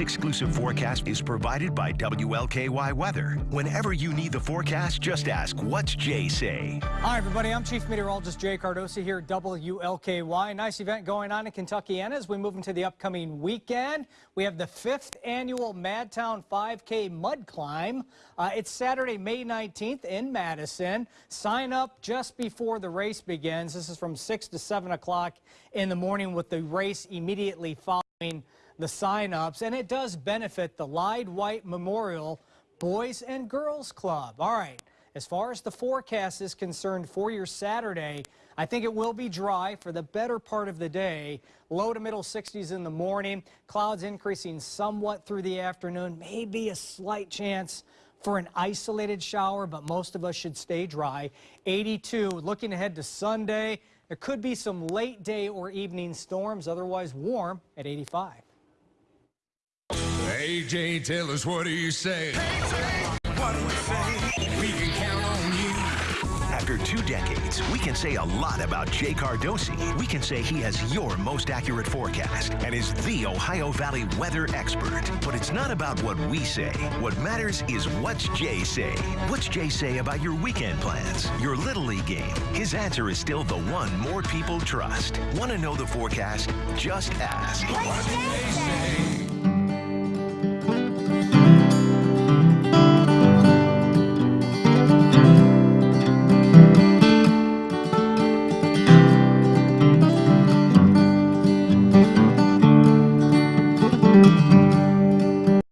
exclusive forecast is provided by WLKY Weather. Whenever you need the forecast, just ask, what's Jay say? Hi, everybody. I'm Chief Meteorologist Jay Cardosi here at WLKY. Nice event going on in Kentuckiana as we move into the upcoming weekend. We have the fifth annual Madtown 5K Mud Climb. Uh, it's Saturday, May 19th in Madison. Sign up just before the race begins. This is from 6 to 7 o'clock in the morning with the race immediately following the sign-ups, and it does benefit the Lide White Memorial Boys and Girls Club. All right, as far as the forecast is concerned for your Saturday, I think it will be dry for the better part of the day. Low to middle 60s in the morning. Clouds increasing somewhat through the afternoon. Maybe a slight chance for an isolated shower, but most of us should stay dry. 82, looking ahead to Sunday. There could be some late day or evening storms, otherwise warm at 85. AJ, tell us what do you say? What do we say? We can count on you. After two decades, we can say a lot about Jay Cardosi. We can say he has your most accurate forecast and is the Ohio Valley weather expert. But it's not about what we say. What matters is what's Jay say. What's Jay say about your weekend plans, your Little League game? His answer is still the one more people trust. Want to know the forecast? Just ask. What do they say?